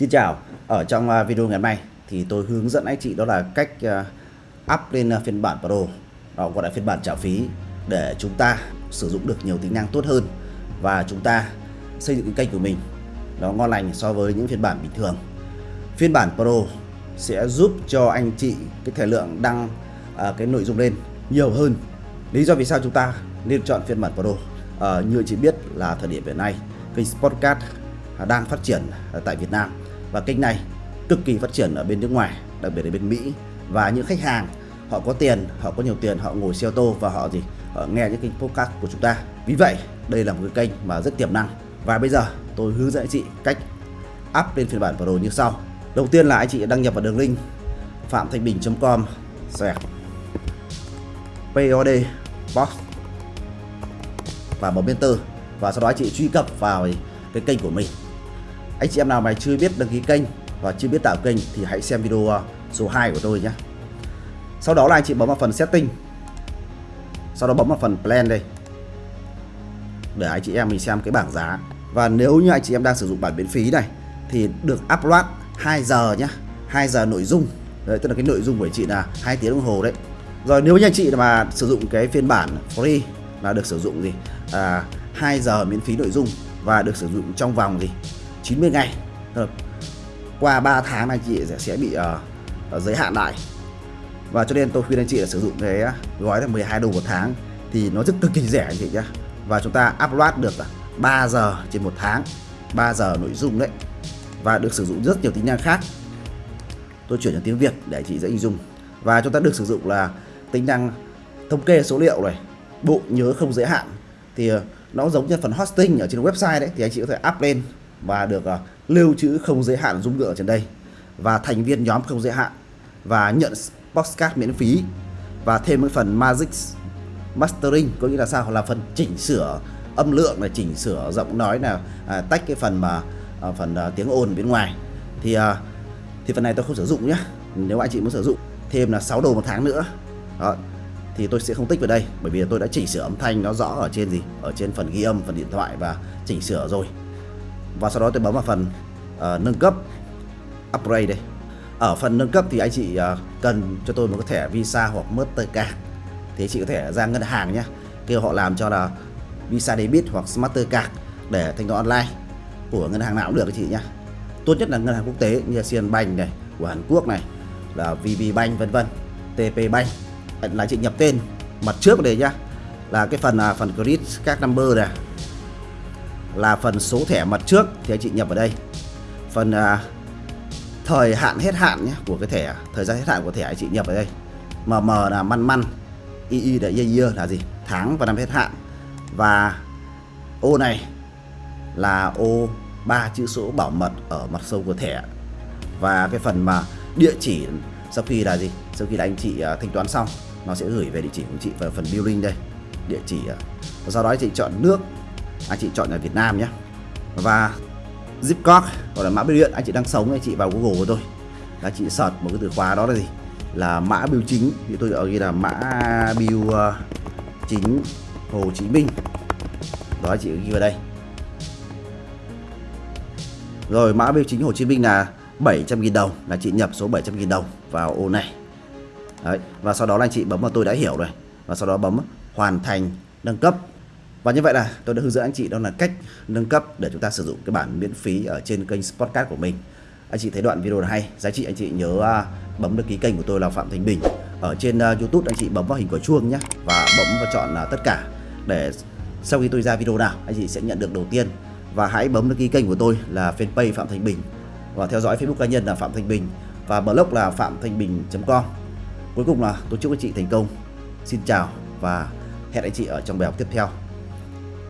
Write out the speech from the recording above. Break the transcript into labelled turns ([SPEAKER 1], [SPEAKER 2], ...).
[SPEAKER 1] Xin chào, ở trong à, video ngày hôm nay thì tôi hướng dẫn anh chị đó là cách à, up lên à, phiên bản Pro đó gọi là phiên bản trả phí để chúng ta sử dụng được nhiều tính năng tốt hơn và chúng ta xây dựng cái kênh của mình nó ngon lành so với những phiên bản bình thường. Phiên bản Pro sẽ giúp cho anh chị cái thời lượng đăng à, cái nội dung lên nhiều hơn. Lý do vì sao chúng ta nên chọn phiên bản Pro? À, như chị biết là thời điểm hiện nay kênh Sportcast đang phát triển tại Việt Nam và kênh này cực kỳ phát triển ở bên nước ngoài, đặc biệt là bên Mỹ. Và những khách hàng, họ có tiền, họ có nhiều tiền, họ ngồi xe ô tô và họ gì, họ nghe những kênh podcast của chúng ta. Vì vậy, đây là một cái kênh mà rất tiềm năng. Và bây giờ, tôi hướng dẫn anh chị cách up lên phiên bản Pro như sau. Đầu tiên là anh chị đăng nhập vào đường link phạm thanh bình.com xoẹt POD box, và bấm enter. Và sau đó anh chị truy cập vào cái kênh của mình anh chị em nào mà chưa biết đăng ký kênh và chưa biết tạo kênh thì hãy xem video à, số 2 của tôi nhé sau đó là anh chị bấm vào phần setting. Sau đó bấm vào phần plan đây. Để anh chị em mình xem cái bảng giá. Và nếu như anh chị em đang sử dụng bản miễn phí này thì được upload 2 giờ nhé 2 giờ nội dung. Đấy tức là cái nội dung của anh chị là hai tiếng đồng hồ đấy. Rồi nếu như anh chị mà sử dụng cái phiên bản free là được sử dụng gì? À, 2 giờ miễn phí nội dung và được sử dụng trong vòng gì? 90 ngày. Qua 3 tháng anh chị sẽ, sẽ bị uh, giới hạn lại. Và cho nên tôi khuyên anh chị là sử dụng cái gói là 12 đô một tháng thì nó rất cực kỳ rẻ anh chị nhé và chúng ta upload được 3 giờ trên một tháng 3 giờ nội dung đấy. Và được sử dụng rất nhiều tính năng khác. Tôi chuyển sang tiếng Việt để anh chị dễ hình dung. Và chúng ta được sử dụng là tính năng thống kê số liệu này bộ nhớ không giới hạn. Thì ờ, nó giống như phần hosting ở trên website đấy thì anh chị có thể up lên và được uh, lưu trữ không giới hạn dung lượng ở trên đây. Và thành viên nhóm không giới hạn. Và nhận postcard miễn phí. Và thêm cái phần Magic Mastering có nghĩa là sao? Là phần chỉnh sửa âm lượng là chỉnh sửa giọng nói là à, tách cái phần mà à, phần à, tiếng ồn bên ngoài. Thì à, thì phần này tôi không sử dụng nhé nếu anh chị muốn sử dụng thêm là 6 đồ một tháng nữa. Đó. Thì tôi sẽ không tích vào đây bởi vì tôi đã chỉnh sửa âm thanh nó rõ ở trên gì? Ở trên phần ghi âm phần điện thoại và chỉnh sửa rồi và sau đó tôi bấm vào phần uh, nâng cấp upgrade đây. Ở phần nâng cấp thì anh chị uh, cần cho tôi một cái thẻ Visa hoặc Mastercard. Thì anh chị có thể ra ngân hàng nhé kêu họ làm cho là Visa Debit hoặc Mastercard để thanh toán online. Của ngân hàng nào cũng được anh chị nhé tốt nhất là ngân hàng quốc tế như Sian Bank này của Hàn Quốc này là VB Bank vân vân. TP Bank. Là chị nhập tên mặt trước đây nhá. Là cái phần là phần credit các number này là phần số thẻ mặt trước thì anh chị nhập vào đây. Phần à, thời hạn hết hạn nhé của cái thẻ thời gian hết hạn của thẻ anh chị nhập vào đây. Mm là măn măn ii là year, year là gì? Tháng và năm hết hạn. Và ô này là ô ba chữ số bảo mật ở mặt sâu của thẻ. Và cái phần mà địa chỉ sau khi là gì? Sau khi là anh chị uh, thanh toán xong nó sẽ gửi về địa chỉ của chị vào phần billing đây. Địa chỉ uh, và sau đó anh chị chọn nước anh chị chọn là Việt Nam nhé. Và zip code gọi là mã bưu điện anh chị đang sống anh chị vào Google của tôi. Là chị search một cái từ khóa đó là gì? Là mã bưu chính. Thì tôi ở ghi là mã bưu uh, ờ, chính Hồ Chí Minh. Đó anh chị ghi vào đây. Rồi mã bưu chính Hồ Chí Minh là 700.000 đồng là chị nhập số 700.000 đồng vào ô này. Đấy. và sau đó là anh chị bấm vào tôi đã hiểu rồi. Và sau đó bấm hoàn thành nâng cấp và như vậy là tôi đã hướng dẫn anh chị đó là cách nâng cấp để chúng ta sử dụng cái bản miễn phí ở trên kênh Spotcast của mình. Anh chị thấy đoạn video này hay, giá trị anh chị nhớ à, bấm đăng ký kênh của tôi là Phạm Thành Bình. Ở trên à, YouTube anh chị bấm vào hình quả chuông nhé và bấm vào chọn là tất cả để sau khi tôi ra video nào anh chị sẽ nhận được đầu tiên. Và hãy bấm đăng ký kênh của tôi là fanpage Phạm Thành Bình và theo dõi Facebook cá nhân là Phạm Thành Bình và blog là phạm thanh bình.com. Cuối cùng là tôi chúc anh chị thành công. Xin chào và hẹn anh chị ở trong bài học tiếp theo.